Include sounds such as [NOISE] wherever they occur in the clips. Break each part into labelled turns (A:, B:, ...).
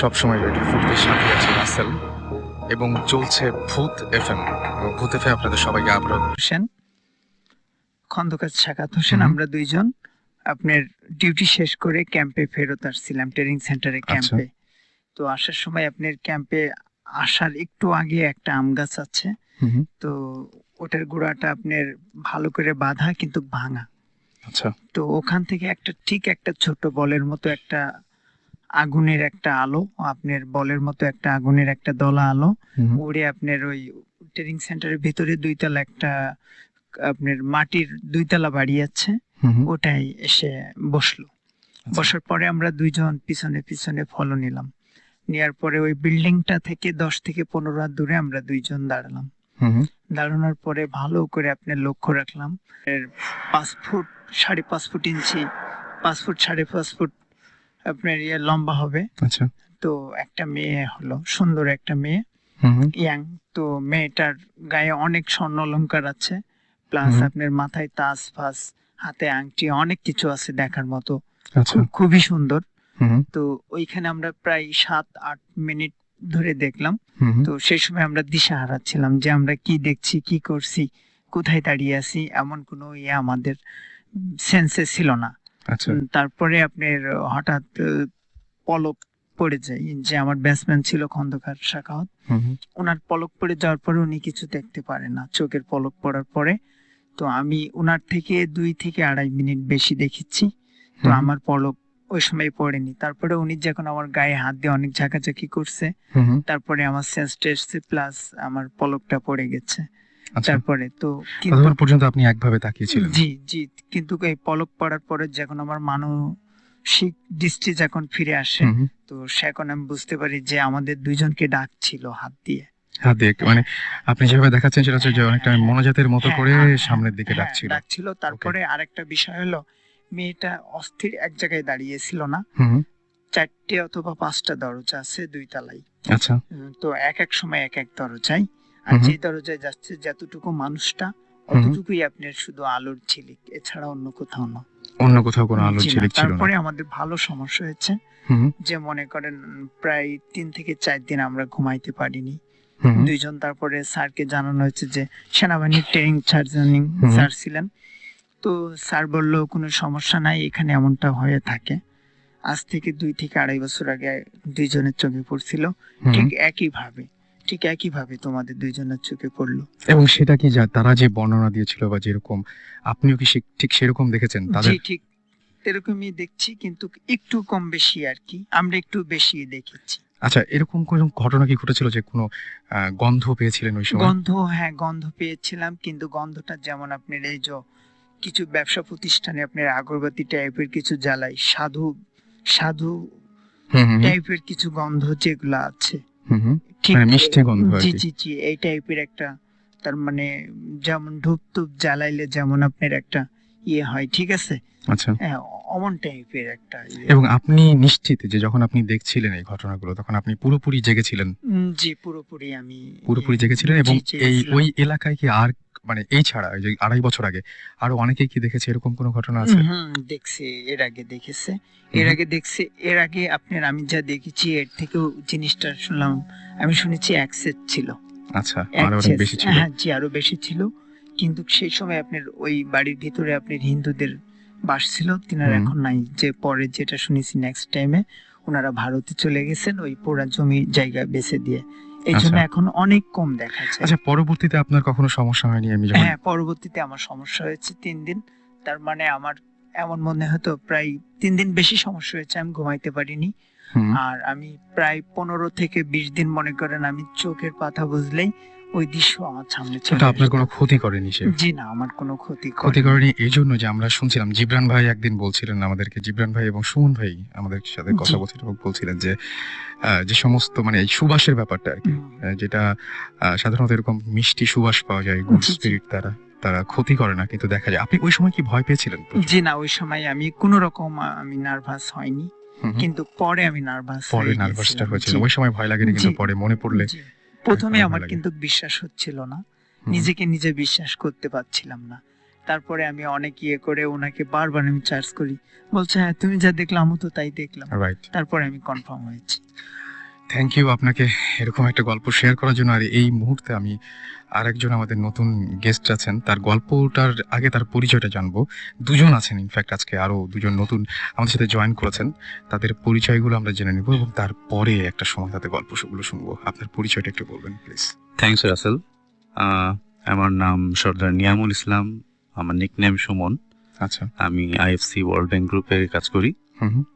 A: সবসময় ফুটের সাথে আছে রাসেল এবং চলছে ভূত এফএম এবং ভূত এফএম আপনাদের সবাইকে আবারও
B: হোসেন খন্দকার সাকাত হোসেন আমরা দুইজন। আপনার ডিউটি শেষ করে ক্যাম্পে ফেরত আসছিলাম ট্রেনিং সেন্টারে। ক্যাম্পে তো আসার সময় আপনার ক্যাম্পে আসার একটু আগে একটা আম গাছ আছে। তো ওটার গোড়াটা আপনার ভালো করে বাঁধা কিন্তু ভাঙা।
A: আচ্ছা।
B: তো ওখান থেকে একটা ঠিক একটা ছোট বলের মতো একটা আগুনের একটা আলো আপনার বলের মতো একটা আগুনের একটা দলা আলো। উড়ে আপনার ওই ট্রেনিং সেন্টারের ভিতরে দুইতলা একটা আপনার মাটির দুইতলা বাড়ি আছে। ওটাই এসে বসল।
A: আচ্ছা।
B: বসার পরে আমরা দুইজন পিছনে পিছনে ফলো নিলাম। নেওয়ার পরে ওই বিল্ডিংটা থেকে দশ থেকে পনেরো হাত দূরে আমরা দুইজন দাঁড়ালাম। দাঁড়ানোর পরে ভালো করে আপনার লক্ষ্য রাখলাম। পাঁচ ফুট সাড়ে পাঁচ ফুট ইঞ্চি পাঁচ ফুট সাড়ে পাঁচ ফুট আপনার ইয়ে লম্বা হবে।
A: আচ্ছা।
B: তো একটা মেয়ে হলো সুন্দর একটা মেয়ে। ইয়াং। তো মেয়েটার গায়ে অনেক স্বর্ণ অলংকার আছে। প্লাস আপনার মাথায় তাস ফাস হাতে আংটি অনেক কিছু আছে দেখার মতো।
A: আচ্ছা।
B: খুবই সুন্দর।
A: হুম,
B: তো ওইখানে আমরা প্রায় সাত আট মিনিট ধরে দেখলাম। তো সেই সময় আমরা দিশা হারাচ্ছিলাম যে আমরা কি দেখছি কি করছি কোথায় দাঁড়িয়ে আছি এমন কোনো ইয়ে আমাদের সেন্সে ছিল না। তারপরে আপনার হঠাৎ পলক পড়ে যায়। যে আমার ব্যাটসম্যান ছিল খন্দকার শাখাওয়াত ওনার পলক পড়ে যাওয়ার পরে উনি কিছু দেখতে পারে না। চোখের পলক পড়ার পরে। তো আমি ওনার থেকে দুই থেকে আড়াই মিনিট বেশি দেখেছি। তো আমার পলক ওই সময় পড়েনি। তারপরে উনি যখন আমার গায়ে হাত দিয়ে অনেক ঝাঁকাঝাঁকি করছে তারপরে আমার সেন্সটা এসছে প্লাস আমার পলকটা পড়ে গেছে।
A: আচ্ছা
B: তারপরে তো
A: ততক্ষণ পর্যন্ত আপনি একভাবে তাকিয়েছিলেন?
B: জি জি কিন্তু এই পলক পড়ার পরে যখন আমার মানসিক দৃষ্টি যখন ফিরে আসে। তো সেখন আমি বুঝতে পারি যে আমাদের দুইজনকে ডাকছিল হাত দিয়ে।
A: হাত দিয়ে মানে আপনি যেভাবে দেখাচ্ছেন সেটা হচ্ছে যে অনেকটা মনোজাতের মতো
B: হ্যাঁ,
A: করে
B: হ্যাঁ, হ্যাঁ,
A: সামনের দিকে
B: হ্যাঁ,
A: ডাকছিল।
B: ডাকছিল। তারপরে আরেকটা বিষয় হলো মেয়েটা অস্থির এক জায়গায় দাঁড়িয়ে ছিল না চারটে অথবা পাঁচটা দরজা আছে দুই তলাই
A: আচ্ছা।
B: তো এক এক সময় এক এক দরজায়। আর। যে দরজায় যাচ্ছে যতটুকু মানুষটা অতটুকুই আপনার শুধু আলোর ঝিলিক। এছাড়া অন্য কোথাও না।
A: অন্য কোথাও কোনো আলোর ঝিলিক ছিল না।
B: তারপরে আমাদের ভালো সমস্যা হয়েছে যে মনে করেন প্রায় তিন থেকে চার দিন আমরা ঘুমাইতে পারিনি। দুইজন তারপরে স্যারকে জানানো হয়েছে যে সেনাবাহিনীর ট্রেনিং
A: হুম।
B: স্যার ছিলেন। তো স্যার বলল কোনো সমস্যা নাই এখানে এমনটা হয়ে থাকে। আজ থেকে দুই থেকে আড়াই বছর আগে দুইজনের চোখে পড়ছিল। ঠিক একই ভাবে ঠিক একই ভাবে তোমাদের দুইজনের চোখে পড়ল।
A: এবং সেটা কি যা তারা যে বর্ণনা দিয়েছিল বা যেরকম আপনিও কি সে- ঠিক সেরকম দেখেছেন তাদের?
B: জি ঠিক এরকমই দেখছি কিন্তু একটু কম বেশি আর কি। আমরা একটু বেশি দেখেছি।
A: আচ্ছা এরকম কোনো ঘটনা কি ঘটেছিল যে কোনো আহ, গন্ধ পেয়েছিলেন ওই সময়?
B: গন্ধ হ্যাঁ গন্ধ পেয়েছিলাম কিন্তু গন্ধটা যেমন আপনার এই যে কিছু ব্যবসা প্রতিষ্ঠানে আপনার আগরবাতি টাইপের কিছু জ্বালাই সাধু সাধু
A: হুম, হুম,
B: টাইপের কিছু গন্ধ যেগুলো আছে।
A: মিষ্টি গন্ধ
B: জি জি জি এই টাইপের একটা তার মানে যেমন ধূপ টুপ জ্বালাইলে যেমন আপনার একটা ইয়ে হয় ঠিক আছে?
A: আচ্ছা।
B: হ্যাঁ অমন টাইপের একটা ইয়ে।
A: এবং আপনি নিশ্চিত যে যখন আপনি দেখছিলেন এই ঘটনাগুলো তখন আপনি পুরোপুরি জেগেছিলেন?
B: জি পুরোপুরি আমি
A: পুরোপুরি জেগেছিলেন এবং এই ওই এলাকায় কি আর মানে এই ছাড়া ওই যে আড়াই বছর আগে আরও অনেকেই কি দেখেছে এরকম কোনো ঘটনা আছে?
B: হুম দেখছি এর আগে দেখেছে। এর আগে দেখছে এর আগে আপনার আমি যা দেখেছি এর থেকেও জিনিসটা শুনলাম আমি শুনেছি এক সেট ছিল।
A: আচ্ছা আরও অনেক বেশি ছিল।
B: হ্যাঁ জি আরও বেশি ছিল। কিন্তু সেই সময় আপনার ওই বাড়ির ভিতরে আপনার হিন্দুদের বাস ছিল তিনারা। এখন নাই। যে পরে যেটা শুনেছি নেক্সট টাইমে ওনারা ভারতে চলে গেছেন ওই পোড়া জমি জায়গা বেচে দিয়ে। এই জন্য
A: আচ্ছা।
B: এখন অনেক কম দেখা যায়
A: আচ্ছা পরবর্তীতে আপনার কখনো সমস্যা হয়নি আমি যখন
B: হ্যাঁ পরবর্তীতে আমার সমস্যা হয়েছে তিন দিন। তার মানে আমার এমন মনে হতো প্রায় তিন দিন বেশি সমস্যা হয়েছে আমি ঘুমাইতে পারিনি। আর আমি প্রায় পনেরো থেকে বিশ দিন মনে করেন আমি চোখের পাতা বুঝলেই ওই দৃশ্য আমার সামনে চলে
A: আপনার কোনো ক্ষতি করেনি সে?
B: জি না আমার কোনো ক্ষতি
A: ক্ষতি
B: করেনি।
A: এই জন্য যে আমরা শুনছিলাম জিবরান ভাই একদিন বলছিলেন আমাদেরকে জিবরান ভাই এবং সুমন ভাই আমাদের সাথে কথা
B: জি।
A: বলছিলেন যে যে সমস্ত মানে এই সুবাসের ব্যাপারটা আর কি যেটা সাধারণত এরকম মিষ্টি সুবাস পাওয়া যায় গুড। স্পিরিট দ্বারা তারা ক্ষতি করে না কিন্তু দেখা যায়। আপনি ওই সময় কি ভয় পেয়েছিলেন
B: জি না ওই সময় আমি কোনো রকম আমি নার্ভাস হয়নি। কিন্তু পরে আমি নার্ভাস
A: পরে নার্ভাসটা হয়েছিল। ওই সময় ভয় লাগেনি কিন্তু পরে মনে পড়লে
B: প্রথমে আমার কিন্তু বিশ্বাস হচ্ছিল না। নিজেকে নিজে বিশ্বাস করতে পারছিলাম না। তারপরে আমি অনেক ইয়ে করে ওনাকে বারবার আমি চার্জ করি। বলছে হ্যাঁ তুমি যা দেখলাম আমি তো তাই দেখলাম। তারপরে আমি কনফার্ম হয়েছি।
A: থ্যাংক ইউ আপনাকে এরকম একটা গল্প শেয়ার করার জন্য। আর এই মুহূর্তে আমি আরেকজন আমাদের নতুন গেস্ট আছেন। তার গল্পটার আগে তার পরিচয়টা জানব। দুজন আছেন ইনফ্যাক্ট আজকে আরও দুজন নতুন আমাদের সাথে জয়েন করেছেন। তাদের পরিচয়গুলো আমরা জেনে নিব এবং তারপরে একটা সময় তাদের গল্পগুলো শুনব। আপনার পরিচয়টা একটু বলবেন প্লিজ
C: থ্যাংকস রাসেল আমার নাম সর্দার নিয়ামুল ইসলাম। আমার নিকনেম সুমন।
A: আচ্ছা।
C: আমি আইএফসি ওয়ার্ল্ড ব্যাংক গ্রুপে কাজ করি।
A: হুম হুম।
C: আহ,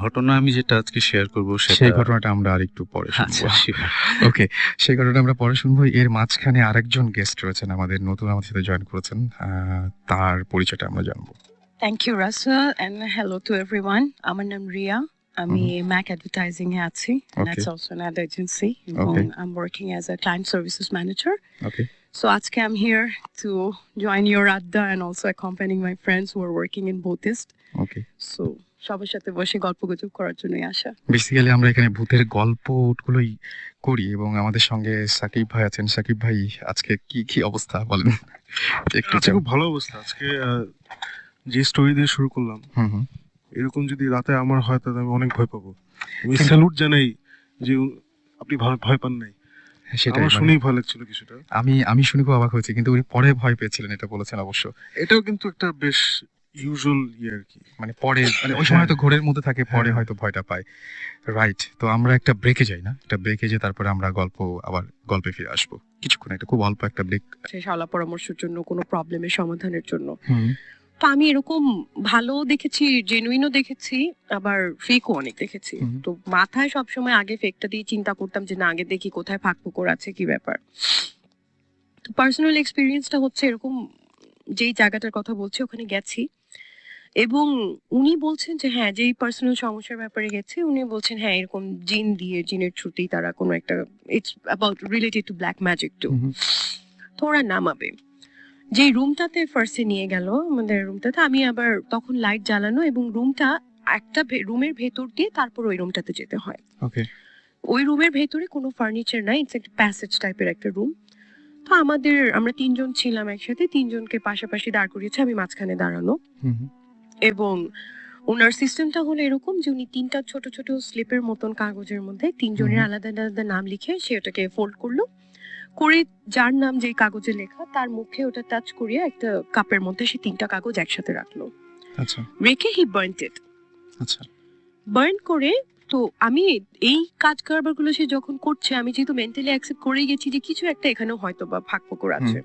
C: ঘটনা আমি যেটা আজকে শেয়ার করব
A: সেই ঘটনাটা আমরা আরেকটু পরে শুনব।
C: আচ্ছা,
A: ওকে সেই ঘটনাটা আমরা পরে শুনব। এর মাঝখানে আরেকজন গেস্ট রয়েছেন আমাদের নতুন আমাদের সাথে জয়েন করেছেন। তার পরিচয়টা আমরা জানব।
D: Thank you Russell and hello to everyone আমার নাম রিয়া। আমি ম্যাক অ্যাডভার্টাইজিং এ আছি। That's also an ad agency এবং
A: I
D: am working as a client services manager
A: okay
D: so আজকে I am here to join your আড্ডা and also accompanying my friends who working in in
A: both
D: east সবার সাথে বসে গল্প গুজব করার জন্যই আসা।
A: বেসিক্যালি আমরা এখানে ভূতের গল্পগুলোই করি এবং আমাদের সঙ্গে সাকিব ভাই আছেন। সাকিব ভাই আজকে কি কি অবস্থা বলেন? একটু
E: খুব ভালো অবস্থা। আজকে আহ, যে স্টোরি দিয়ে শুরু করলাম
A: হুম হুম।
E: এরকম যদি রাতে আমার হয় তাহলে আমি অনেক ভয় পাবো। আমি স্যালুট জানাই যে আপনি ভয় ভয় পান নাই।
A: সেটাই মানে
E: শুনেই ভয় লাগছিল কিছুটা।
A: আমি আমি শুনে খুব অবাক হয়েছি কিন্তু উনি পরে ভয় পেয়েছিলেন এটা বলেছেন অবশ্য।
E: এটাও কিন্তু একটা বেশ ইউজুয়াল ইয়ে আর কি?
A: মানে পরে [LAUGHS] মানে ওই সময় হয়তো ঘোরের মধ্যে থাকে পরে
E: হ্যাঁ।
A: হয়তো ভয়টা পায়। রাইট তো আমরা একটা ব্রেকে যাই না? একটা ব্রেকে যে তারপরে আমরা গল্প আবার গল্পে ফিরে আসব। কিছুক্ষণ একটা খুব অল্প একটা ব্রেক
D: শালা পরামর্শের জন্য কোনো প্রবলেমের সমাধানের জন্য। তো আমি এরকম ভালো দেখেছি জেনুইনও দেখেছি আবার ফেকও অনেক দেখেছি। তো মাথায় সবসময় আগে ফেকটা দিয়ে চিন্তা করতাম যে না আগে দেখি কোথায় ফাঁক ফুকর আছে কি ব্যাপার? তো পার্সোনাল এক্সপিরিয়েন্সটা হচ্ছে এরকম যেই জায়গাটার কথা বলছি ওখানে গেছি। এবং উনি বলছেন যে হ্যাঁ যেই পার্সোনাল সমস্যার ব্যাপারে গেছে উনি বলছেন হ্যাঁ এরকম জিন দিয়ে জিনের ছুটি তারা কোনো একটা it's about related to black magic too. তো ওরা নামাবে। যে রুমটাতে ফার্স্টে নিয়ে গেল আমাদের রুমটাতে আমি আবার তখন লাইট জ্বালানো এবং রুমটা একটা রুমের ভেতর দিয়ে তারপর ওই রুমটাতে যেতে হয়।
A: ওকে
D: ওই রুমের ভেতরে কোনো ফার্নিচার নাই ইটস একটা প্যাসেজ টাইপের একটা রুম তো আমাদের আমরা তিনজন ছিলাম একসাথে তিনজনকে পাশাপাশি দাঁড় করিয়েছে আমি মাঝখানে দাঁড়ানো। এবং ওনার সিস্টেমটা হলো এরকম যে উনি তিনটা ছোট ছোট স্লিপের মতন কাগজের মধ্যে তিনজনের আলাদা আলাদা নাম লিখে সে ওটাকে ফোল্ড করল। করে যার নাম যেই কাগজে লেখা তার মুখে ওটা টাচ করিয়ে একটা কাপের মধ্যে সে তিনটা কাগজ একসাথে রাখল।
A: আচ্ছা।
D: রেখে হি বার্নটেড
A: আচ্ছা।
D: বার্ন করে তো আমি এই কাজ কারবারগুলো সে যখন করছে আমি যেহেতু মেন্টালি অ্যাকসেপ্ট করে গেছি যে কিছু একটা এখানেও হয়তো বা ফাঁক ফোকর আছে।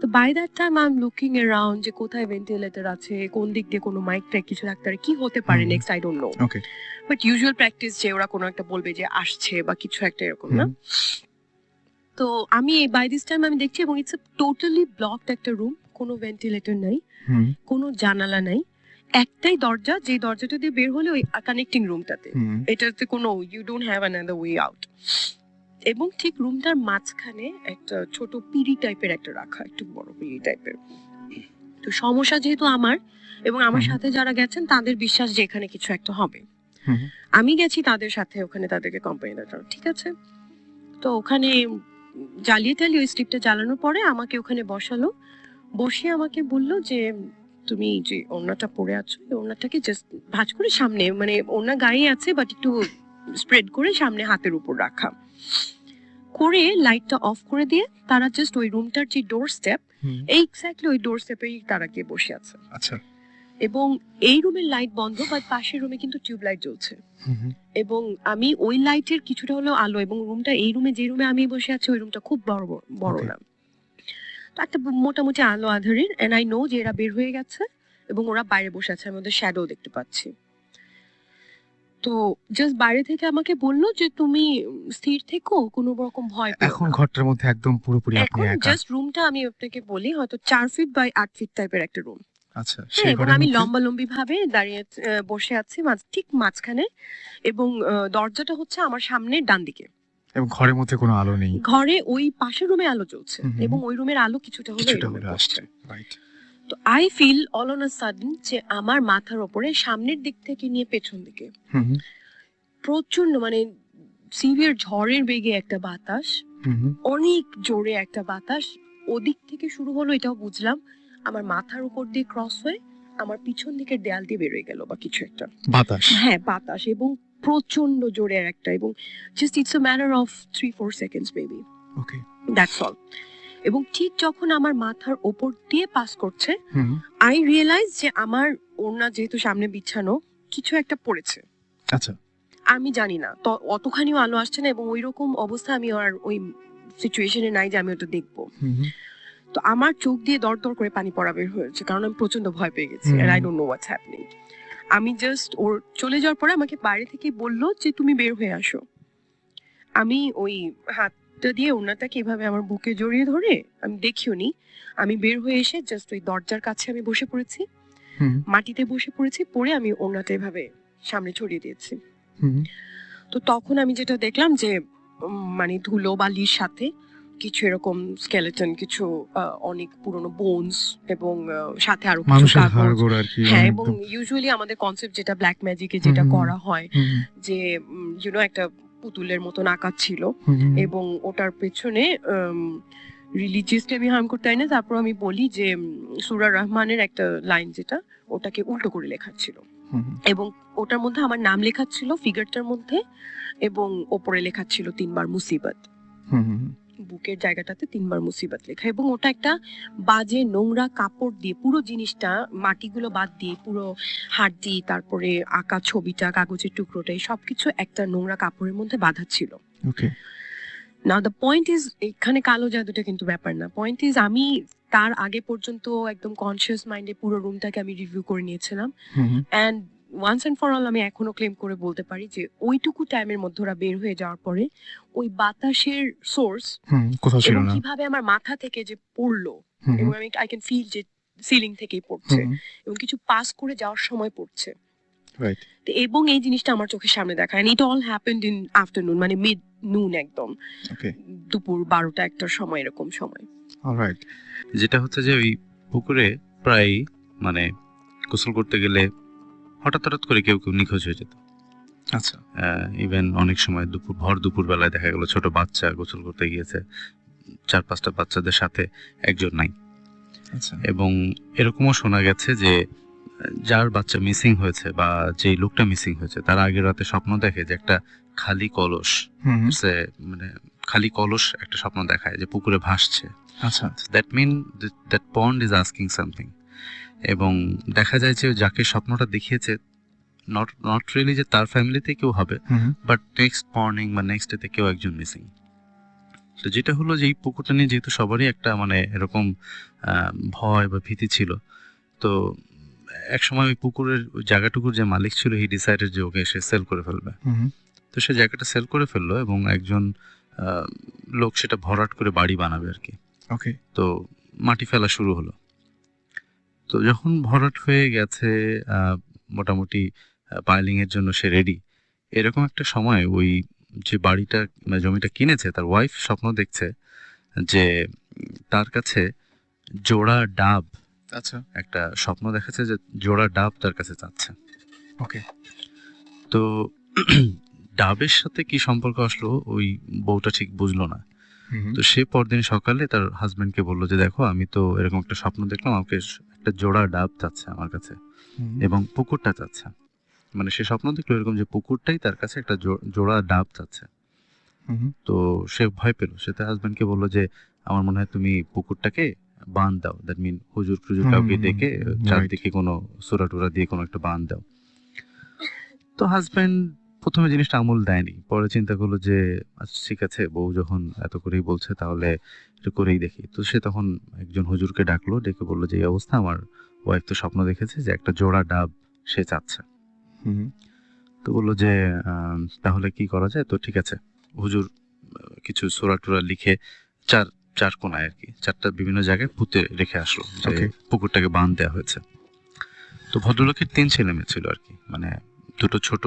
D: তো by that time I am looking around যে কোথায় ভেন্টিলেটর আছে কোন দিক দিয়ে কোনো মাইক টাইক কিছু রাখতে পারে কি হতে পারে next I don't know
A: okay
D: but usual practice যে ওরা কোনো একটা বলবে যে আসছে বা কিছু একটা এরকম না? তো আমি বাই দিস টাইম আমি দেখছি এবং ইটস টোটালি ব্লকড একটা রুম কোনো ভেন্টিলেটর নাই কোনো জানালা নাই। একটাই দরজা যে দরজাটা দিয়ে বের হলে ওই কানেক্টিং রুমটাতে এটাতে কোনো you don't have another way out এবং ঠিক রুমটার মাঝখানে একটা ছোট পিড়ি টাইপের একটা রাখা একটু বড় পিড়ি টাইপের। তো সমস্যা যেহেতু আমার এবং আমার সাথে যারা গেছেন তাদের বিশ্বাস যে এখানে কিছু একটা হবে। আমি গেছি তাদের সাথে ওখানে তাদেরকে কোম্পানি ঠিক আছে? তো ওখানে জ্বালিয়ে টালিয়ে ওই স্লিপটা জ্বালানোর পরে আমাকে ওখানে বসালো। বসে আমাকে বলল যে তুমি যে ওড়নাটা পরে আছো এই ওড়নাটাকে জাস্ট ভাঁজ করে সামনে মানে ওড়না গায়ে আছে বাট একটু স্প্রেড করে সামনে হাতের উপর রাখা। করে লাইটটা অফ করে দিয়ে তারা জাস্ট ওই রুমটার যে ডোর স্টেপ এই এক্স্যাক্টলি ওই ডোর স্টেপেই তারা গিয়ে বসে আছে।
A: আচ্ছা।
D: এবং এই রুমের লাইট বন্ধ বাট পাশের রুমে কিন্তু টিউব লাইট জ্বলছে। এবং আমি ওই লাইটের কিছুটা হলো আলো এবং রুমটা এই রুমে যে রুমে আমি বসে আছি ওই রুমটা খুব বড় বড়- বড় না। তো একটা মোটামুটি আলো আধারের এন্ড আই নো যে এরা বের হয়ে গেছে এবং ওরা বাইরে বসে আছে আমি ওদের শ্যাডো দেখতে পাচ্ছি। তো জাস্ট বাইরে থেকে আমাকে বলল যে তুমি স্থির থেকো কোনো রকম ভয় পেও
A: এখন
D: না।
A: ঘরটার মধ্যে একদম পুরোপুরি আপনি
D: এখন
A: একা।
D: জাস্ট রুমটা আমি আপনাকে বলি হয়তো চার ফিট বাই আট ফিট টাইপের একটা রুম
A: আচ্ছা
D: হ্যাঁ
A: সেই
D: এবং
A: ঘরের
D: আমি
A: মধ্যে?
D: লম্বা লম্বি ভাবে দাঁড়িয়ে আহ, বসে আছি মাঝ- ঠিক মাঝখানে এবং আহ, দরজাটা হচ্ছে আমার সামনে ডান দিকে
A: এবং ঘরের মধ্যে কোনো আলো নেই?
D: ঘরে ওই পাশের রুমে আলো জ্বলছে
A: হুম হুম।
D: এবং ওই রুমের আলো কিছুটা হলে
A: কিছুটা হলে আসছে রাইট
D: তো I feel all on a sudden যে আমার মাথার ওপরে সামনের দিক থেকে নিয়ে পেছন দিকে। প্রচণ্ড মানে সিভিয়ার ঝড়ের বেগে একটা বাতাস অনেক জোরে একটা বাতাস। ওদিক থেকে শুরু হলো এটাও বুঝলাম। আমার মাথার উপর দিয়ে ক্রস হয়ে আমার পিছন দিকের দেয়াল দিয়ে বেরোয় গেল বা কিছু একটা।
A: বাতাস?
D: হ্যাঁ বাতাস এবং প্রচণ্ড জোরে একটা এবং just it's a matter of three four seconds baby
A: okay
D: that's all এবং ঠিক যখন আমার মাথার ওপর দিয়ে পাস করছে আই রিয়েলাইজ যে আমার ওড়না যেহেতু সামনে বিছানো কিছু একটা পড়েছে।
A: আচ্ছা।
D: আমি জানি না। তো অতখানিও আলো আসছে না এবং ওই রকম অবস্থা আমি আর ওই সিচুয়েশনে নাই যে আমি ওটা দেখব। তো আমার চোখ দিয়ে দর দর করে পানি পড়া বের হয়েছে কারণ আমি প্রচণ্ড ভয় পেয়ে গেছি। আর I don't know what's happening আমি জাস্ট ওর চলে যাওয়ার পরে আমাকে বাইরে থেকে বলল যে তুমি বের হয়ে আসো। আমি ওই হাতটা দিয়ে ওনাটাকে এভাবে আমার বুকে জড়িয়ে ধরে আমি দেখিও নি। আমি বের হয়ে এসে জাস্ট ওই দরজার কাছে আমি বসে পড়েছি। মাটিতে বসে পড়েছি পরে আমি ওনাটা এভাবে সামনে ছড়িয়ে দিয়েছি। তো তখন আমি যেটা দেখলাম যে মানে ধুলো বালির সাথে কিছু এরকম স্কেলেটন কিছু অনেক পুরনো বোনস এবং সাথে আরও কিছু হ্যাঁ এবং ইউজুয়ালি আমাদের কনসেপ্ট যেটা ব্ল্যাক ম্যাজিকে যেটা। করা হয় যে ইউনো একটা পুতুলের মতন আঁকা ছিল। এবং ওটার পেছনে রিলিজিয়াসলি আমি হার্ম করতে না। তারপর আমি বলি যে সুরা রহমানের একটা লাইন যেটা ওটাকে উল্টো করে লেখা ছিল। এবং ওটার মধ্যে আমার নাম লেখা ছিল ফিগারটার মধ্যে এবং ওপরে লেখা ছিল তিনবার মুসিবত। বুকের জায়গাটাতে তিনবার মুসিবত লেখা। এবং ওটা একটা বাজে নোংরা কাপড় দিয়ে পুরো জিনিসটা মাটিগুলো বাদ দিয়ে পুরো হাড্ডি তারপরে আঁকা ছবিটা কাগজের টুকরোটা এই সবকিছু একটা নোংরা কাপড়ের মধ্যে বাঁধা ছিল।
A: ওকে
D: না দ্য পয়েন্ট ইজ এখানে কালো জাদুটা কিন্তু ব্যাপার না। পয়েন্ট ইজ আমি তার আগে পর্যন্ত একদম কনসিয়াস মাইন্ডে পুরো রুমটাকে আমি রিভিউ করে নিয়েছিলাম। And once and for all আমি এখনও ক্লেম করে বলতে পারি যে ওইটুকু টাইমের মধ্যে ওরা বের হয়ে যাওয়ার পরে ওই বাতাসের সোর্স কীভাবে আমার মাথা থেকে যে পড়ল এবং আমি আই ক্যান ফিল যে সিলিং থেকেই পড়ছে এবং কিছু পাস করে যাওয়ার সময় পড়ছে। এবং এই জিনিসটা আমার চোখের সামনে দেখা। And it all happened in afternoon মানে মিড নুন একদম দুপুর বারোটা একটার সময় এরকম সময়।
A: অলরাইট
C: যেটা হচ্ছে যে ওই পুকুরে প্রায় মানে গোসল করতে গেলে হঠাৎ হঠাৎ করে কেউ কেউ নিখোঁজ হয়ে যেত।
A: আচ্ছা।
C: ইভেন অনেক সময় দুপুর ভর দুপুর বেলায় দেখা গেল ছোট বাচ্চা গোসল করতে গিয়েছে চার পাঁচটা বাচ্চাদের সাথে একজন নাই।
A: আচ্ছা।
C: এবং এরকমও শোনা গেছে যে যার বাচ্চা মিসিং হয়েছে বা যেই লোকটা মিসিং হয়েছে তার আগের রাতে স্বপ্ন দেখে যে একটা খালি কলস সে মানে খালি কলস একটা স্বপ্ন দেখায় যে পুকুরে ভাসছে।
A: আচ্ছা।
C: That mean that pond is asking something এবং দেখা যায় যে যাকে স্বপ্নটা দেখিয়েছে নট নট রিয়েলি যে তার ফ্যামিলিতে কেউ হবে বাট নেক্সট মর্নিং বা নেক্সট ডেতে কেউ একজন মিসিং তো যেটা হলো যে এই পুকুরটা নিয়ে যেহেতু সবারই একটা মানে এরকম ভয় বা ভীতি ছিল তো এক সময় ওই পুকুরের জায়গাটুকুর যে মালিক ছিল হি ডিসাইডেড যে ওকে সে সেল করে ফেলবে। তো সে জায়গাটা সেল করে ফেলল এবং একজন আহ, লোক সেটা ভরাট করে বাড়ি বানাবে আর কি।
A: ওকে
C: তো মাটি ফেলা শুরু হলো। তো যখন ভরাট হয়ে গেছে মোটামুটি পাইলিং এর জন্য সে রেডি এরকম একটা সময় ওই যে বাড়িটা মানে জমিটা কিনেছে তার ওয়াইফ স্বপ্ন দেখছে যে তার কাছে জোড়া ডাব
A: আচ্ছা।
C: একটা স্বপ্ন দেখাচ্ছে যে জোড়া ডাব তার কাছে চাচ্ছে।
A: ওকে।
C: তো [CLEARS THROAT] ডাবের সাথে কি সম্পর্ক আসলো ওই বউটা ঠিক বুঝলো না। তো সে পরদিন সকালে তার হাজবেন্ডকে বলল যে দেখো আমি তো এরকম একটা স্বপ্ন দেখলাম আমাকে একটা জোড়া ডাব চাচ্ছে আমার কাছে এবং পুকুরটা চাচ্ছে। মানে সে স্বপ্ন দেখল এরকম যে পুকুরটাই তার কাছে একটা জোড়া ডাব চাচ্ছে। তো সে ভয় পেল। সে তার হাজবেন্ডকে বলল যে আমার মনে হয় তুমি পুকুরটাকে বাঁধ দাও। দ্যাট মিন হুজুর
A: হুম,
C: কাউকে ডেকে চারদিকে কোনো সুরা টুরা দিয়ে কোনো একটা বাঁধ দাও। তো হাজবেন্ড প্রথমে জিনিসটা আমল দেয়নি। পরে চিন্তা করল যে আচ্ছা ঠিক আছে বউ যখন এত করেই বলছে তাহলে একটু করেই দেখি। তো সে তখন একজন হুজুরকে ডাকলো ডেকে বলল যে এই অবস্থা আমার ওয়াইফ তো স্বপ্ন দেখেছে যে একটা জোড়া ডাব সে চাচ্ছে। তো বলল যে তাহলে কি করা যায়? তো ঠিক আছে। হুজুর কিছু সোরা টোরা লিখে চার চার কোনায় আর কি চারটা বিভিন্ন জায়গায় পুঁতে রেখে আসলো যে পুকুরটাকে বাঁধ দেওয়া হয়েছে। তো ভদ্রলোকের তিন ছেলে মেয়ে ছিল আর কি মানে দুটো ছোট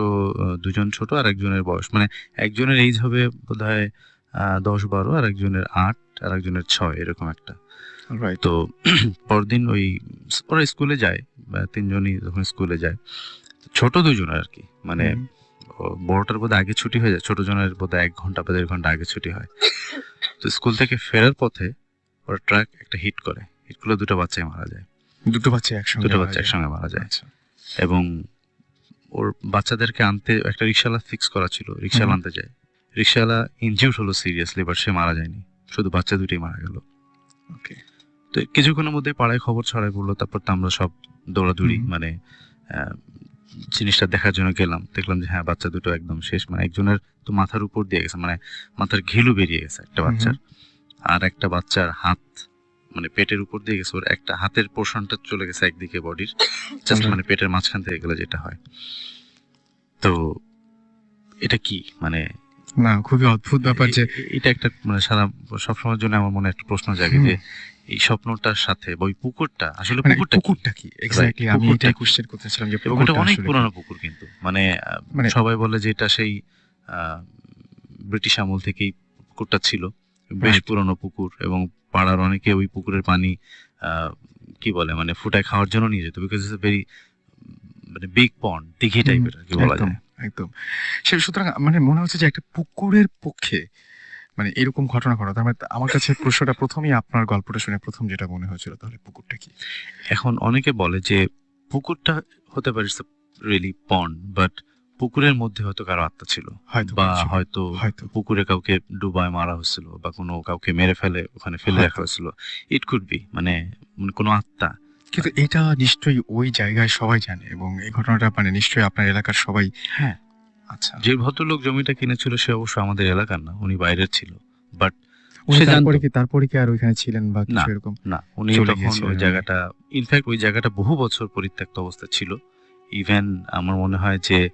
C: দুজন ছোট আর একজনের বয়স। মানে একজনের এইজ হবে বোধহয় আহ, দশ বারো আর একজনের আট আর একজনের ছয় এরকম একটা। তো [CLEARS THROAT] পরদিন ওই ওরা স্কুলে যায় বা তিনজনই যখন স্কুলে যায় ছোট দুজন আর কি। মানে বড়টার বোধহয় আগে ছুটি হয়ে যায় ছোট জনের বোধহয় এক ঘণ্টা বা দেড় ঘণ্টা আগে ছুটি হয়। তো স্কুল থেকে ফেরার পথে ওরা ট্রাক একটা হিট করে। হিট করলে দুটো বাচ্চাই মারা যায়।
A: দুটো বাচ্চা একসঙ্গে
C: দুটো বাচ্চা একসঙ্গে মারা যায়।
A: আচ্ছা।
C: এবং ওর বাচ্চাদেরকে আনতে একটা রিক্সাওয়ালা ফিক্স করা ছিল রিক্সাওয়ালা আনতে যায়। রিক্সাওয়ালা ইনজিউর্ড হলো সিরিয়াসলি বাট সে মারা যায়নি। শুধু বাচ্চা দুটোই মারা গেল।
A: ওকে
C: তো কিছুক্ষণের মধ্যে পাড়ায় খবর ছড়াই পড়ল তারপর তো আমরা সব দৌড়াদৌড়ি মানে জিনিসটা দেখার জন্য গেলাম। দেখলাম যে হ্যাঁ বাচ্চা দুটো একদম শেষ। মানে একজনের তো মাথার উপর দিয়ে গেছে মানে মাথার ঘিলু বেরিয়ে গেছে একটা বাচ্চার। আর একটা বাচ্চার হাত মানে পেটের উপর দিয়ে গেছে ওর একটা হাতের পোর্শনটা চলে গেছে একদিকে বডির জাস্ট [LAUGHS] মানে পেটের মাঝখান থেকে গেলে যেটা হয়। তো এটা কি? মানে
A: না খুবই অদ্ভুত ব্যাপার যে
C: এটা একটা মানে সারা সবসময়ের জন্য আমার মনে একটা প্রশ্ন জাগে যে এই স্বপ্নটার সাথে ওই পুকুরটা আসলে
A: মানে
C: পুকুরটা কি?
A: পুকুরটা কি? এক্স্যাক্টলি আমি এটাই কোশ্চেন করতেছিলাম যে পুকুরটা
C: অনেক পুরানো? পুকুর কিন্তু। মানে
A: মানে-
C: সবাই বলে যে এটা সেই আহ, ব্রিটিশ আমল থেকেই পুকুরটা ছিল। বেশ. পুরনো পুকুর এবং পাড়ার অনেকে ওই পুকুরের পানি কি বলে মানে ফুটায় খাওয়ার জন্য নিয়ে যেত বিকজ ইস ইটস ভেরি মানে বিগ পন্ড দিঘি টাইপের কি বলা
A: একদম
C: যায়।
A: একদম। সে সুতরাং মানে মনে হচ্ছে যে একটা পুকুরের পক্ষে মানে এরকম ঘটনা ঘটা তার মানে আমার কাছে প্রশ্নটা প্রথমেই আপনার গল্পটা শুনে প্রথম যেটা মনে হয়েছিল তাহলে পুকুরটা কি?
C: এখন অনেকে বলে যে পুকুরটা হতে পারে রিয়েলি পন্ড বাট পুকুরের মধ্যে হয়তো কারও আত্মা ছিল।
A: হয়তো
C: বা হয়তো পুকুরে কাউকে ডুবায় মারা হয়েছিল বা কোনো কাউকে মেরে ফেলে ওখানে ফেলে রাখা হয়েছিল। ইট কুড বি মানে কোনো আত্মা।
A: কিন্তু এটা নিশ্চয়ই ওই জায়গায় সবাই জানে এবং এই ঘটনাটা মানে নিশ্চয়ই আপনার এলাকার সবাই
C: হ্যাঁ।
A: আচ্ছা।
C: যে ভদ্রলোক জমিটা কিনেছিল সে অবশ্য আমাদের এলাকার না উনি বাইরের ছিল। বাট
A: উনি তারপরে কি তারপরে কি আর ওইখানে ছিলেন বা কিছু
C: না।
A: এরকম?
C: না উনি তখন ওই জায়গাটা ইনফ্যাক্ট ওই জায়গাটা বহু বছর পরিত্যক্ত অবস্থা ছিল। ইভেন আমার মনে হয় যে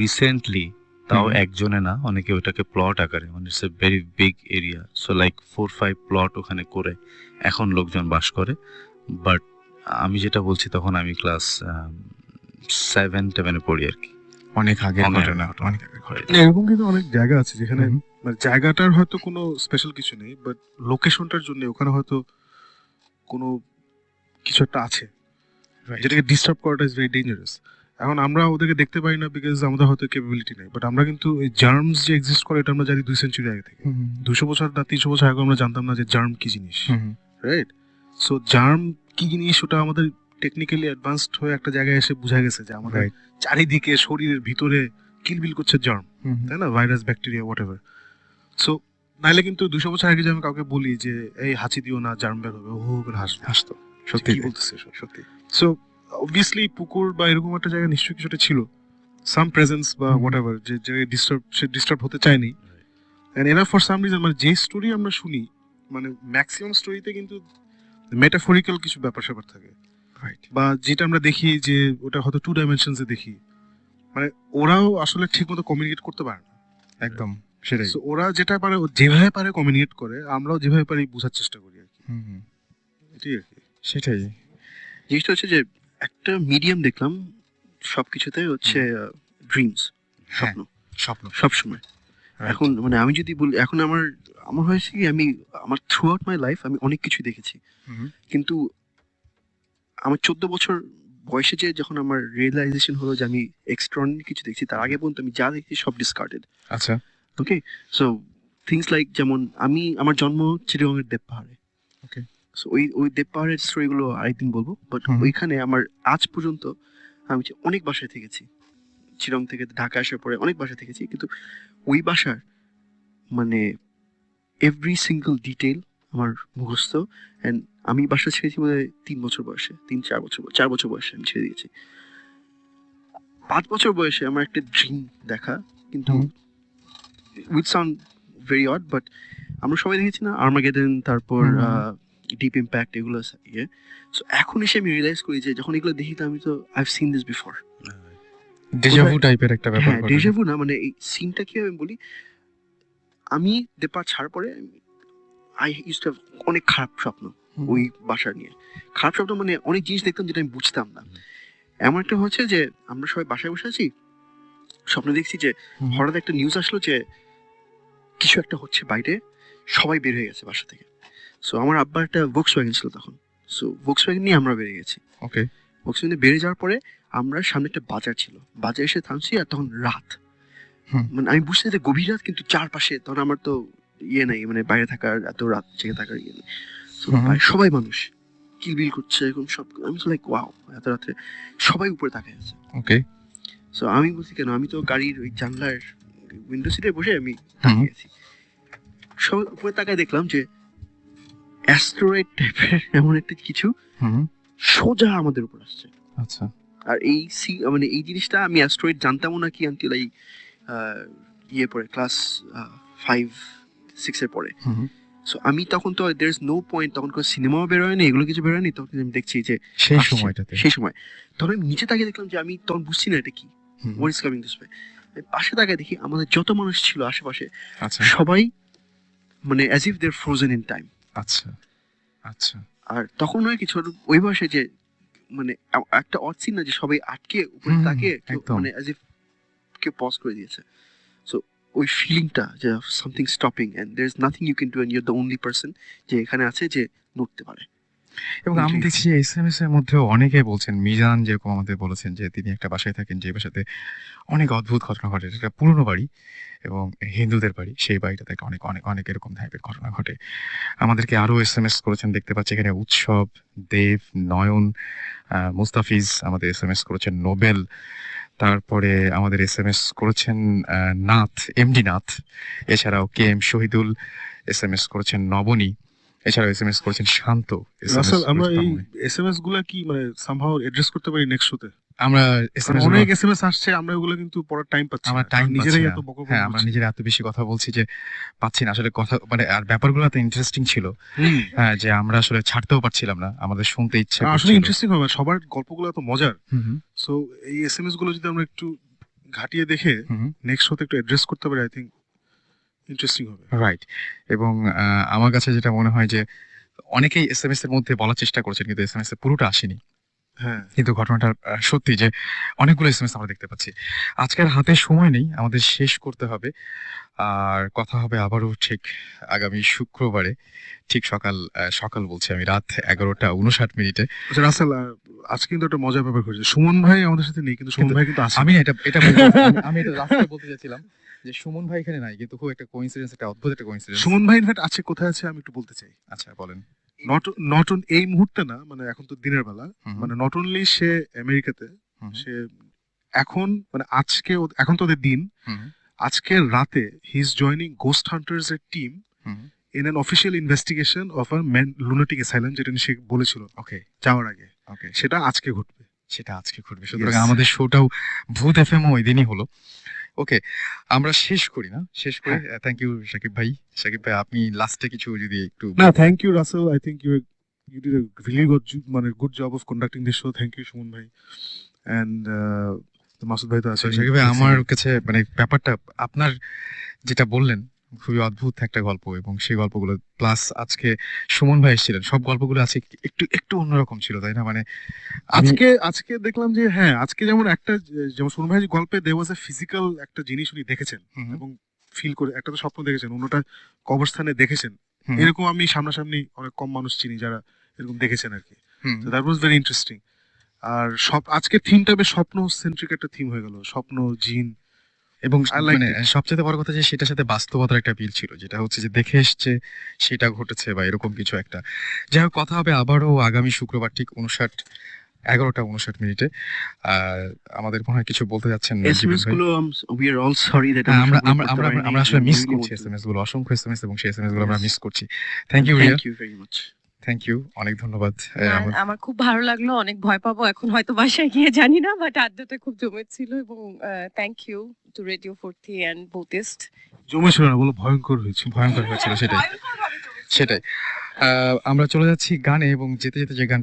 C: রিসেন্টলি তাও একজনে না অনেকে ওটাকে প্লট আকারে মানে it's a very big area so like four five plot ওখানে করে এখন লোকজন বাস করে বাট আমি যেটা বলছি তখন আমি ক্লাস সেভেন টেভেনে পড়ি আর কি।
A: অনেক
C: অনেক
A: ঘটনা অনেক আগের ঘটনা।
E: এরকম কিন্তু অনেক জায়গা আছে যেখানে মানে জায়গাটার হয়তো কোনো স্পেশাল কিছু নেই বাট লোকেশনটার জন্য ওখানে হয়তো কোনো কিছু একটা আছে. যেটাকে ডিস্টার্ব করাটা ইজ ভেরি ডেঞ্জারাস এখন আমরা ওদেরকে দেখতে পাই না বিকজ আমাদের হয়তো ক্যাপাবিলিটি নেই। বাট আমরা কিন্তু এই জার্মস যে এক্সিস্ট করে এটা আমরা জানি দুই সেঞ্চুরি আগে থেকে। দুশো বছর না তিনশো বছর আগে আমরা জানতাম না যে জার্ম কি জিনিস। রাইট সো জার্ম কি জিনিস ওটা আমাদের টেকনিক্যালি অ্যাডভান্সড হয়ে একটা জায়গায় এসে বোঝা গেছে যে আমাদের চারিদিকে শরীরের ভিতরে কিলবিল করছে জার্ম। তাই না? Virus bacteria whatever so নাইলে কিন্তু দুশো বছর আগে যে আমি কাউকে বলি যে এই হাঁচি দিও না জার্ম বের হবে ও করে হাসবে
A: হাসতো।
E: সত্যি
A: সত্যি
E: বলতেছে
A: সত্যি
E: সো অবভিয়াসলি পুকুর বা এরকম একটা জায়গায় নিশ্চয়ই কিছুটা ছিল। সাম প্রেজেন্স বা। হোয়াট এভার যে জায়গায় ডিস্টার্ব সে ডিস্টার্ব হতে চায়নি। অ্যান্ড এরা ফর সাম রিজন মানে যে স্টোরি আমরা শুনি মানে ম্যাক্সিমাম স্টোরিতে কিন্তু মেটাফরিক্যাল কিছু ব্যাপার স্যাপার থাকে।
A: রাইট
E: বা যেটা আমরা দেখি যে ওটা হয়তো টু ডাইমেনশনসে দেখি। মানে ওরাও আসলে ঠিকমতো কমিউনিকেট করতে পারে না।
A: একদম সেটাই।
E: So, ওরা যেটা পারে ও যেভাবে পারে কমিউনিকেট করে আমরাও যেভাবে পারি বোঝার চেষ্টা করি আর কি।
A: হুম, হুম।
E: এটাই আর কি।
A: সেটাই।
F: জিনিসটা হচ্ছে যে একটা মিডিয়াম দেখলাম সবকিছুতে হচ্ছে ড্রিমস
A: হ্যাঁ
F: স্বপ্ন।
A: স্বপ্ন।
F: সব সময় এখন মানে আমি যদি বলি এখন আমার আমার হয়েছে কি আমি আমার থ্রু আউট মাই লাইফ আমি অনেক কিছু দেখেছি। কিন্তু আমার চোদ্দ বছর বয়সে যে যখন আমার রিয়েলাইজেশন হলো যে আমি এক্সট্রনি কিছু দেখছি তার আগে পর্যন্ত আমি যা দেখছি সব ডিসকার্ডেড
A: আচ্ছা।
F: ওকে সো থিংস লাইক যেমন আমি আমার জন্ম চিরগঙ্গের দেব পাহাড়ে।
A: Okay.
F: সো ওই ওই দেব পাহাড়ের স্টোরিগুলো আরেকদিন বলব বাট ওইখানে আমার আজ পর্যন্ত আমি অনেক বাসায় থেকেছি। চিরং থেকে ঢাকা আসার পরে অনেক বাসায় থেকেছি কিন্তু ওই বাসার মানে এভরি সিঙ্গল ডিটেল আমার মুখস্থ অ্যান্ড আমি বাসা ছেড়েছি মানে তিন বছর বয়সে তিন চার বছর চার বছর বয়সে আমি ছেড়ে দিয়েছি। পাঁচ বছর বয়সে আমার একটা ড্রিম দেখা কিন্তু with sound very odd but আমরা সবাই দেখেছি না আর্মাগেডেন তারপর। ডিপ ইম্প্যাক্ট এগুলো ইয়ে। সো এখন এসে আমি রিয়েলাইজ করি যে যখন এগুলো দেখি তো আমি তো I seen this before
A: deja vu টাইপের একটা ব্যাপার
F: হ্যাঁ। ডেজাভু না মানে এই সিনটা কি আমি বলি আমি দেপা ছাড় পরে আই ইউজ টু অনেক খারাপ স্বপ্ন ওই বাসা নিয়ে। খারাপ স্বপ্ন মানে অনেক জিনিস দেখতাম যেটা আমি বুঝতাম না। এমন একটা হচ্ছে যে আমরা সবাই বাসায় বসে আছি স্বপ্নে দেখছি যে হঠাৎ একটা নিউজ আসলো যে কিছু একটা হচ্ছে বাইরে সবাই বের হয়ে গেছে বাসা থেকে। সো আমার আব্বার একটা ওয়াগন ছিল তখন। সো ওয়াগন নিয়ে আমরা বেরিয়ে গেছি।
A: ওকে
F: ভোক্স ওয়াগনে বেরিয়ে যাওয়ার পরে আমরা সামনে একটা বাজার ছিল। বাজারে এসে থামছি আর তখন রাত। মানে আমি বুঝতে যে গভীর রাত কিন্তু চারপাশে তখন আমার তো ইয়ে নাই মানে বাইরে থাকার এত রাত জেগে থাকার ইয়ে নেই। সবাই মানুষ। কিলবিল করছে এরকম সব। আমি লাইক ওয়াও এত রাতে সবাই উপরে তাকায় আছে।
A: ওকে
F: সো আমি বলছি কেন? আমি তো গাড়ির ওই জানলার উইন্ডো সিটে বসে আমি তাকিয়ে আছি। সবাই উপরে তাকায় দেখলাম যে অ্যাস্ট্রয়েড টাইপের এমন একটা কিছু
A: হুম।
F: সোজা আমাদের উপর আসছে।
A: আচ্ছা।
F: আর এই সি মানে এই জিনিসটা আমি অ্যাস্ট্রয়েড জানতামও না কি আনটিল এই ইয়ে পরে ক্লাস ফাইভ সিক্সের পরে।
A: হুম।
F: সো আমি তখন তো দের ইজ নো পয়েন্ট তখন কোনো সিনেমাও বেরোয়নি এগুলো কিছু বেরোয়নি তখন আমি দেখছি যে
A: সেই সময়টাতে।
F: সেই সময়। তখন আমি নিচে তাকিয়ে দেখলাম যে আমি তখন বুঝছি না এটা কি। What is coming this way পাশে তাকায় দেখি আমাদের যত মানুষ ছিল আশেপাশে
A: আচ্ছা।
F: সবাই মানে as if there frozen in time
A: আচ্ছা আচ্ছা।
F: আর তখন নয় কিছু ওই বয়সে যে মানে একটা অচিন না যে সবাই আটকে উপরে তাকে মানে অ্যাজ ইফ কেউ পজ করে দিয়েছে। সো ওই ফিলিংটা যে something stopping and there is nothing you can do and your the only person যে এখানে আছে যে নড়তে পারে।
A: এবং আমি দেখছি যে এস এম এস এর মধ্যেও অনেকে বলছেন মিজান যেরকম আমাদের বলেছেন যে তিনি একটা বাসায় থাকেন যে বাসাতে অনেক অদ্ভুত ঘটনা ঘটে। এটা একটা পুরনো বাড়ি এবং হিন্দুদের বাড়ি। সেই বাড়িটাতে একটা অনেক অনেক অনেক এরকম টাইপের ঘটনা ঘটে। আমাদেরকে আরও এস এম এস করেছেন দেখতে পাচ্ছি এখানে উৎসব দেব নয়ন মুস্তাফিজ আমাদের এস এম এস করেছেন নোবেল। তারপরে আমাদের এস এম এস করেছেন নাথ এমডি নাথ। এছাড়াও K M Shahidul S M S করেছেন নবনী। এছাড়াও এস এম এস করেছেন শান্ত
E: রাসেল আমরা এই। এসএমএসগুলা কি মানে সামহাও অ্যাড্রেস করতে পারি নেক্সট শোতে
A: আমরা এসএমএস
E: অনেক এসএমএস আসছে আমরা ওগুলো কিন্তু পড়ার টাইম পাচ্ছি
A: আমরা টাইম
E: নিজেরাই এত বকবক
A: হ্যাঁ আমরা নিজেরা এত বেশি কথা বলছি যে পাচ্ছি না। আসলে কথা মানে আর ব্যাপারগুলো এত ইন্টারেস্টিং ছিল। হ্যাঁ যে আমরা আসলে ছাড়তেও পারছিলাম না। আমাদের শুনতে ইচ্ছে
E: আসলে ইন্টারেস্টিং হবে সবার গল্পগুলো এত মজার। সো এই এসএমএসগুলো যদি আমরা একটু ঘাটিয়ে দেখে। নেক্সট শোতে একটু অ্যাড্রেস করতে পারি আই থিঙ্ক ইন্টারেস্টিং হবে।
A: রাইট এবং আমার কাছে যেটা মনে হয় যে অনেকেই এস এম এস এর মধ্যে বলার চেষ্টা করেছেন কিন্তু এস এম এস এর পুরোটা আসেনি।
E: হ্যাঁ।
A: কিন্তু ঘটনাটা সত্যি যে অনেকগুলো এস আমরা দেখতে পাচ্ছি। আজকের হাতে সময় নেই আমাদের শেষ করতে হবে। আর কথা হবে আবারও ঠিক আগামী শুক্রবারে। ঠিক সকাল সকাল বলছি আমি রাত এগারোটা উনষাট মিনিটে।
E: আচ্ছা রাসেল আজকে কিন্তু একটা মজার ব্যাপার ঘটেছে। সুমন ভাই আমাদের সাথে নেই কিন্তু সুমন ভাই কিন্তু
A: আমি এটা এটা আমি- এটা লাস্টে বলতে চাইছিলাম। যে সুমন ভাই এখানে নাই কিন্তু খুব একটা কোইন্সিডেন্স একটা অদ্ভুত একটা কোইন্সিডেন্স
E: সুমন ভাই ইনফ্যাক্ট আছে কোথায় আছে আমি একটু বলতে চাই।
A: আচ্ছা বলেন।
E: নট নট অন এই মুহূর্তে না মানে এখন তো দিনের বেলা। মানে নট অনলি সে আমেরিকাতে সে এখন মানে আজকে এখন তো ওদের দিন।
A: হুম,
E: আজকের রাতে he is joining ghost hunters এর team in an official investigation of a man lunatic asylum যেটা সে বলেছিল
A: ওকে
E: যাওয়ার আগে।
A: ওকে
E: সেটা আজকে ঘটবে।
A: সেটা আজকে ঘটবে। সুতরাং আমাদের শোটাও ভূত এফ এম ওই দিনই হলো। ওকে আমরা শেষ করি না শেষ করি। থ্যাংক ইউ সাকিব ভাই। সাকিব ভাই আপনি লাস্টে কিছু যদি একটু
E: না thank you Russell I think you you did really good মানে good job of conducting this show thank you Suman ভাই. অ্যান্ড মাসুদ ভাই তো আছে।
A: সাকিব ভাই আমার কাছে মানে ব্যাপারটা আপনার যেটা বললেন খুবই অদ্ভুত একটা গল্প এবং সেই গল্পগুলো প্লাস আজকে সুমন ভাই এসেছিলেন। সব গল্পগুলো আছে একটু একটু অন্যরকম ছিল তাই না? মানে
E: আজকে আজকে দেখলাম যে হ্যাঁ আজকে যেমন একটা যেমন সুমন ভাই গল্পে দে ওয়াজ এ ফিজিক্যাল একটা জিনিস উনি দেখেছেন এবং ফিল করে একটা তো স্বপ্ন দেখেছেন অন্যটা কবরস্থানে দেখেছেন। এরকম আমি সামনাসামনি অনেক কম মানুষ চিনি যারা এরকম দেখেছেন আর কি দ্যাট ওয়াজ ভেরি ইন্টারেস্টিং আর সব আজকে থিমটা বেশ স্বপ্ন সেন্ট্রিক একটা থিম হয়ে গেল। স্বপ্ন জিন
A: এবং মানে সবচেয়ে বড় কথা যে সেটার সাথে বাস্তবতার একটা বিল ছিল যেটা হচ্ছে যে দেখে এসছে সেটা ঘটেছে বা এরকম কিছু একটা। যাই হোক কথা হবে আবারও আগামী শুক্রবার ঠিক উনষাট এগারোটা উনষাট মিনিটে। আর আমাদের মনে হয় কিছু বলতে যাচ্ছেন
F: দ্যাট
A: হ্যাঁ, আমরা আমরা আমরা আসলে মিস করছি এসএমএসগুলো অসংখ্য এবং সেই এসএমএসগুলো আমরা মিস করছি। Thank you Riya
F: thank you very much
A: thank you অনেক ধন্যবাদ। আমার-
D: আমার খুব ভালো লাগল অনেক ভয় পাবো। এখন হয়তো বাসায় গিয়ে জানি না বাট আড্ডাটা খুব জমেছিল এবং thank you to Radio Foorti and Buddhist
E: জমেছিল না বলো ভয়ঙ্কর হয়েছে
A: ভয়ঙ্কর হয়েছিল সেটাই। সেটাই। আহ, আমরা চলে যাচ্ছি গানে এবং যেতে যেতে যে গান